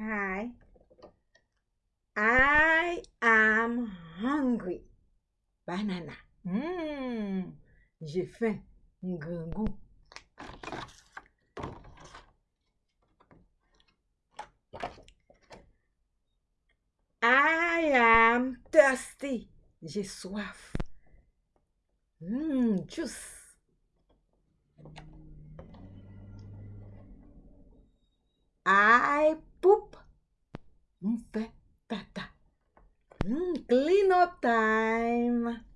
Hi. I am hungry. Banana. Mmh. J'ai faim. Goût. I am thirsty. J'ai soif. Mmh, juice. Hmm, clean up time.